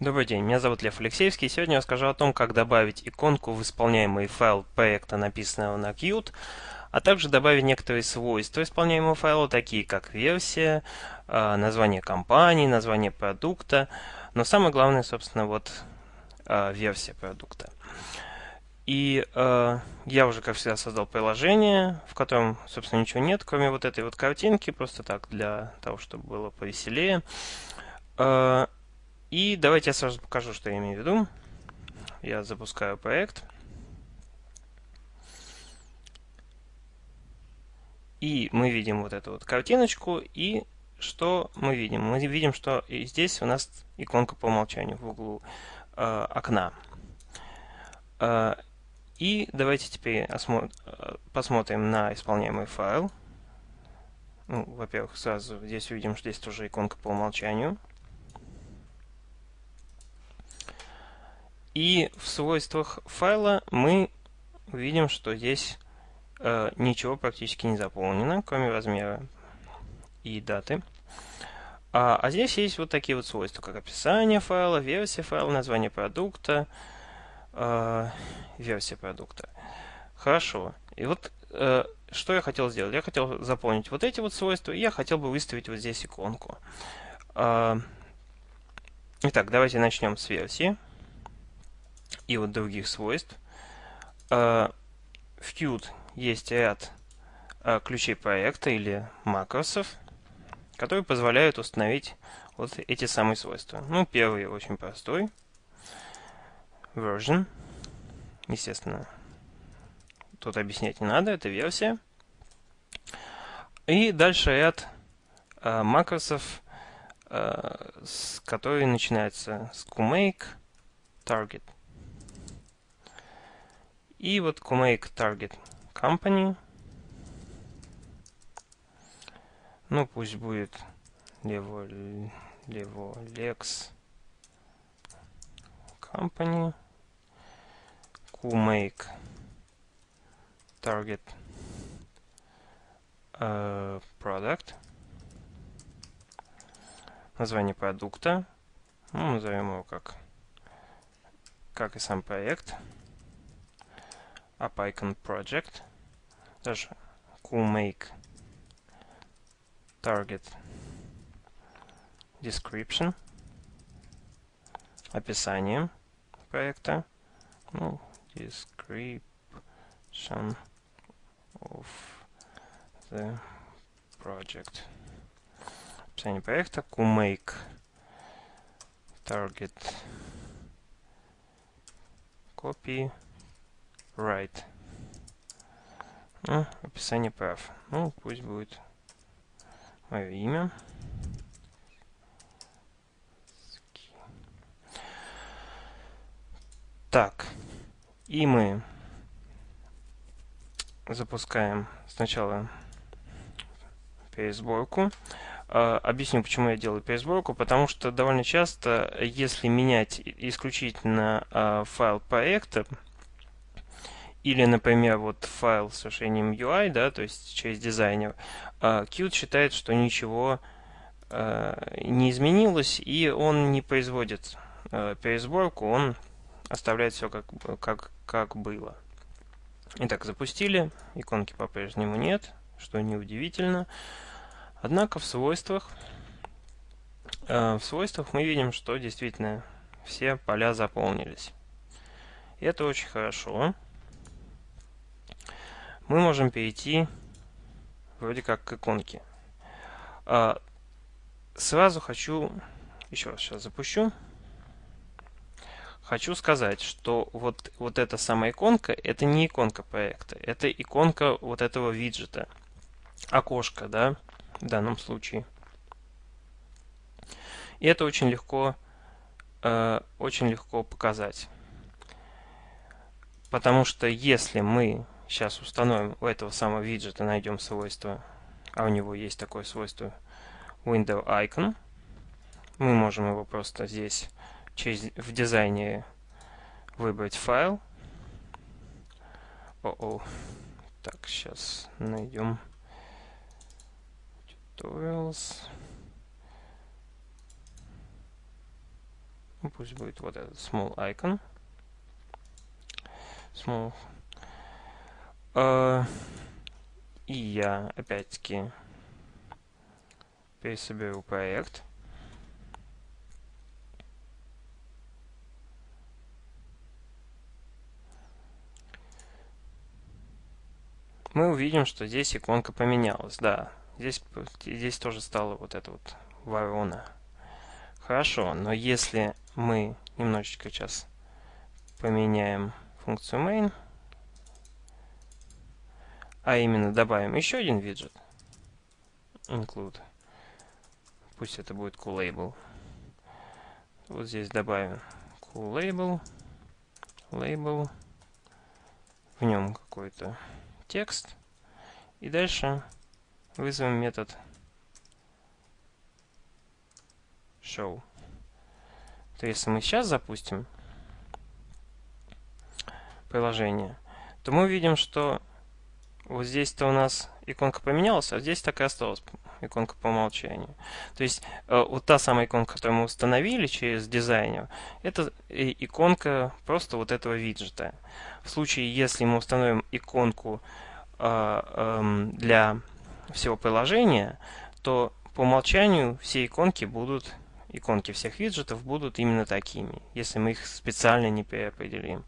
Добрый день, меня зовут Лев Алексеевский. Сегодня я расскажу о том, как добавить иконку в исполняемый файл проекта, написанного на Qt, а также добавить некоторые свойства исполняемого файла, такие как версия, а, название компании, название продукта, но самое главное, собственно, вот а, версия продукта. И э, я уже, как всегда, создал приложение, в котором, собственно, ничего нет, кроме вот этой вот картинки, просто так, для того, чтобы было повеселее. И давайте я сразу покажу, что я имею в виду. Я запускаю проект. И мы видим вот эту вот картиночку. И что мы видим? Мы видим, что здесь у нас иконка по умолчанию в углу э, окна. Э, и давайте теперь посмотрим на исполняемый файл. Ну, Во-первых, сразу здесь увидим, что здесь тоже иконка по умолчанию. И в свойствах файла мы видим, что здесь э, ничего практически не заполнено, кроме размера и даты. А, а здесь есть вот такие вот свойства, как описание файла, версия файла, название продукта, э, версия продукта. Хорошо. И вот э, что я хотел сделать? Я хотел заполнить вот эти вот свойства, и я хотел бы выставить вот здесь иконку. Э, итак, давайте начнем с версии и вот других свойств. А, в Qt есть ряд а, ключей проекта или макросов, которые позволяют установить вот эти самые свойства. Ну, первый очень простой. Version. Естественно, тут объяснять не надо, это версия. И дальше ряд э, макросов, э, с, которые начинаются с QMake, Target. И вот make target company. Ну, пусть будет лево, лево, lex company. make target uh, product. Название продукта. Ну, назовем его как, как и сам проект AppIcon Project, даже CoolMake Target Description, описание проекта, ну, description of the project. Описание проекта, CoolMake Target Copy Right. Ну, описание прав. Ну, пусть будет мое имя. Так, и мы запускаем сначала пересборку. А, объясню, почему я делаю пересборку. Потому что довольно часто, если менять исключительно а, файл проекта, или, например, вот файл с решением UI, да, то есть через дизайнер, uh, Qt считает, что ничего uh, не изменилось, и он не производит uh, пересборку, он оставляет все как, как, как было. Итак, запустили, иконки по-прежнему нет, что неудивительно. Однако в свойствах, в свойствах мы видим, что действительно все поля заполнились. Это очень хорошо мы можем перейти вроде как к иконке. А, сразу хочу, еще раз сейчас запущу, хочу сказать, что вот, вот эта самая иконка, это не иконка проекта, это иконка вот этого виджета, окошко, да, в данном случае. И это очень легко, э, очень легко показать. Потому что если мы Сейчас установим у этого самого виджета, найдем свойство, а у него есть такое свойство Window Icon. Мы можем его просто здесь через, в дизайне выбрать файл. О, -о. Так, сейчас найдем tutorials. пусть будет вот этот small icon. Small. Uh, и я опять-таки пересоберу проект. мы увидим, что здесь иконка поменялась. Да, здесь, здесь тоже стала вот эта вот ворона. Хорошо, но если мы немножечко сейчас поменяем функцию main, а именно добавим еще один виджет, include, пусть это будет coolLabel, вот здесь добавим coolLabel, label, в нем какой-то текст. И дальше вызовем метод show. То если мы сейчас запустим приложение, то мы увидим, что вот здесь-то у нас иконка поменялась, а здесь так и осталась иконка по умолчанию. То есть э, вот та самая иконка, которую мы установили через дизайнер, это иконка просто вот этого виджета. В случае, если мы установим иконку э, э, для всего приложения, то по умолчанию все иконки будут, иконки всех виджетов будут именно такими, если мы их специально не переопределим.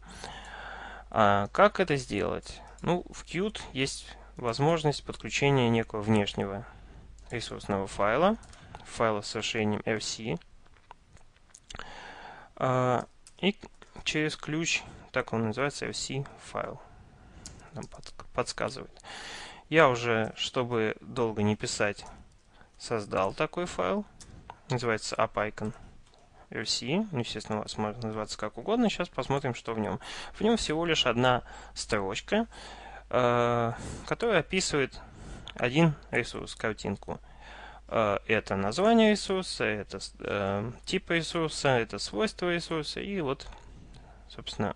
А как это сделать? Ну, в Qt есть возможность подключения некого внешнего ресурсного файла, файла с расширением RC, а, и через ключ, так он называется, RC файл, нам подсказывает. Я уже, чтобы долго не писать, создал такой файл, называется appicon RC, ну, естественно, у вас может называться как угодно, сейчас посмотрим, что в нем. В нем всего лишь одна строчка, э, которая описывает один ресурс, картинку. Э, это название ресурса, это э, тип ресурса, это свойства ресурса и вот, собственно,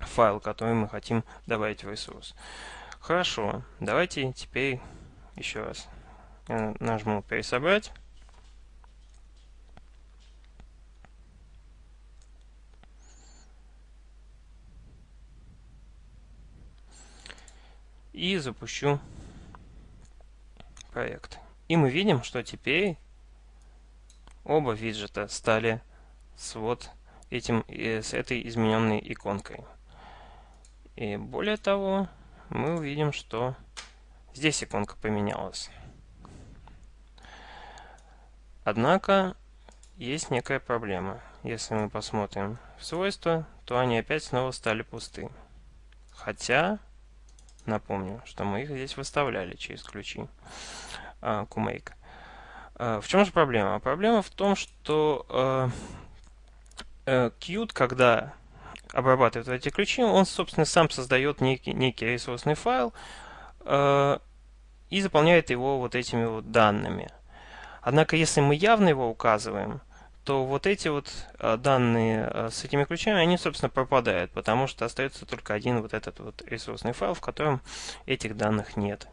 файл, который мы хотим добавить в ресурс. Хорошо, давайте теперь еще раз нажму «Пересобрать». И запущу проект. И мы видим, что теперь оба виджета стали с вот этим, с этой измененной иконкой. И более того, мы увидим, что здесь иконка поменялась. Однако есть некая проблема. Если мы посмотрим в свойства, то они опять снова стали пусты. Хотя Напомню, что мы их здесь выставляли через ключи uh, KuMake. Uh, в чем же проблема? Проблема в том, что uh, uh, Qt, когда обрабатывает эти ключи, он, собственно, сам создает некий, некий ресурсный файл и заполняет его вот этими вот данными. Однако, если мы явно его указываем, то вот эти вот а, данные а, с этими ключами, они, собственно, пропадают, потому что остается только один вот этот вот ресурсный файл, в котором этих данных нет.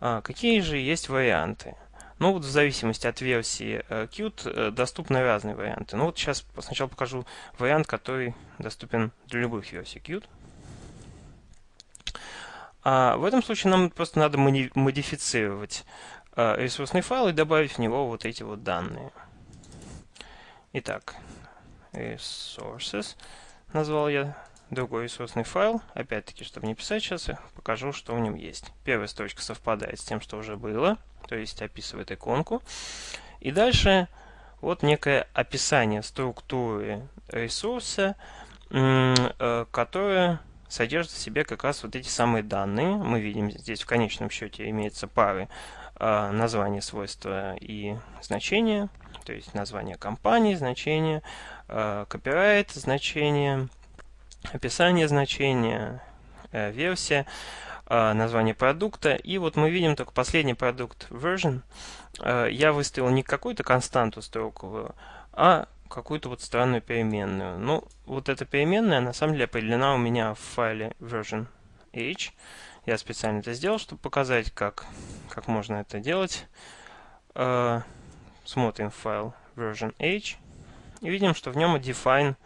А, какие же есть варианты? Ну вот в зависимости от версии Qt э, доступны разные варианты. Ну вот сейчас сначала покажу вариант, который доступен для любых версий Qt. А в этом случае нам просто надо модифицировать ресурсный файл и добавить в него вот эти вот данные. Итак, resources назвал я другой ресурсный файл. Опять-таки, чтобы не писать сейчас, я покажу, что в нем есть. Первая строчка совпадает с тем, что уже было, то есть описывает иконку. И дальше вот некое описание структуры ресурса, э, которое содержит в себе как раз вот эти самые данные. Мы видим здесь в конечном счете имеется пары э, названия, свойства и значения то есть название компании, значение, э, копирайт, значение, описание значения, э, версия, название продукта. И вот мы видим только последний продукт version. Я выставил не какую-то константу строковую, а какую-то вот странную переменную. Ну, вот эта переменная на самом деле определена у меня в файле version h. Я специально это сделал, чтобы показать, как, как можно это делать смотрим файл version h. И видим, что в нем define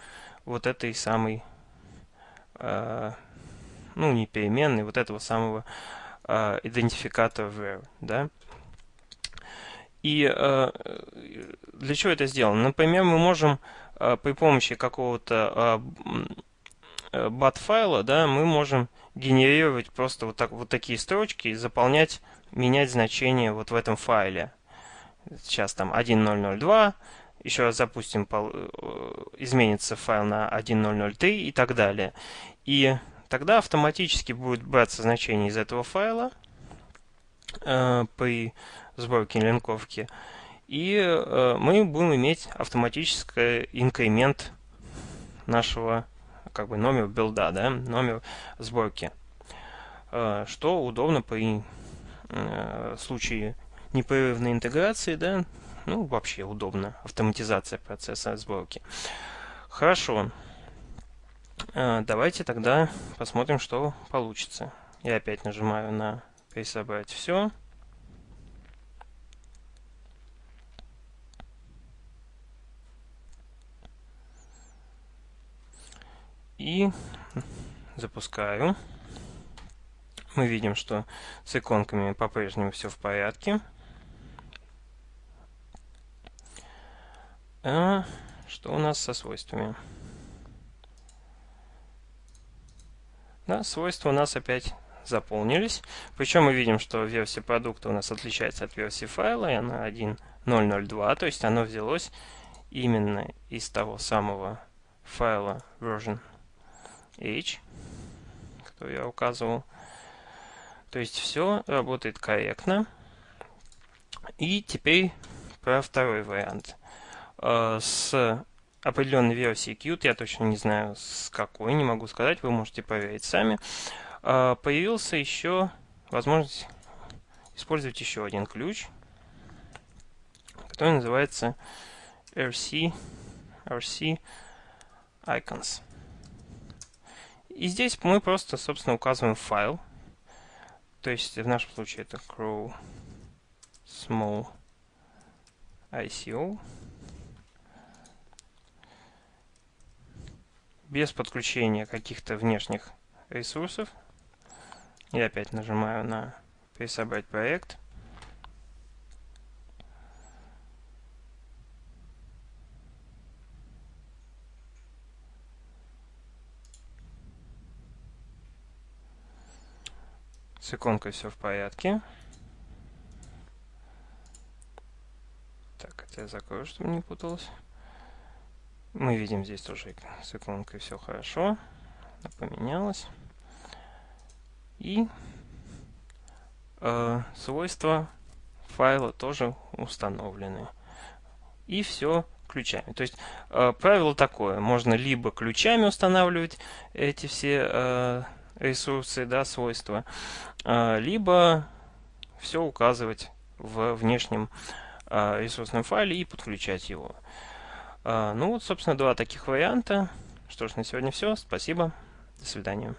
вот этой самой, э, ну, не переменной, вот этого самого э, идентификатора var, да. И э, для чего это сделано? Например, мы можем э, при помощи какого-то э, bat-файла, да, мы можем генерировать просто вот, так, вот такие строчки и заполнять, менять значение вот в этом файле. Сейчас там 1002, еще раз запустим, изменится файл на 1003 и так далее. И тогда автоматически будет браться значение из этого файла э, при сборки линковки. И э, мы будем иметь автоматический инкремент нашего как бы номер билда, да, номер сборки. Э, что удобно при э, случае непрерывной интеграции, да, ну, вообще удобно, автоматизация процесса сборки. Хорошо. Э, давайте тогда посмотрим, что получится. Я опять нажимаю на «Пересобрать все». Запускаю. Мы видим, что с иконками по-прежнему все в порядке. А что у нас со свойствами? Да, свойства у нас опять заполнились. Причем мы видим, что версия продукта у нас отличается от версии файла, и она 1.002, то есть оно взялось именно из того самого файла version H, который я указывал. То есть все работает корректно. И теперь про второй вариант. Э, с определенной версии Qt, я точно не знаю с какой, не могу сказать, вы можете проверить сами, э, появился еще возможность использовать еще один ключ, который называется RC, RC Icons. И здесь мы просто, собственно, указываем файл. То есть в нашем случае это crow small ICO. Без подключения каких-то внешних ресурсов. Я опять нажимаю на пересобрать проект. С иконкой все в порядке. Так, это я закрою, чтобы не путалось. Мы видим здесь тоже с иконкой все хорошо. Поменялось. И э, свойства файла тоже установлены. И все ключами. То есть э, правило такое. Можно либо ключами устанавливать эти все э, ресурсы, да, свойства, а, либо все указывать в внешнем а, ресурсном файле и подключать его. А, ну вот, собственно, два таких варианта. Что ж, на сегодня все. Спасибо. До свидания.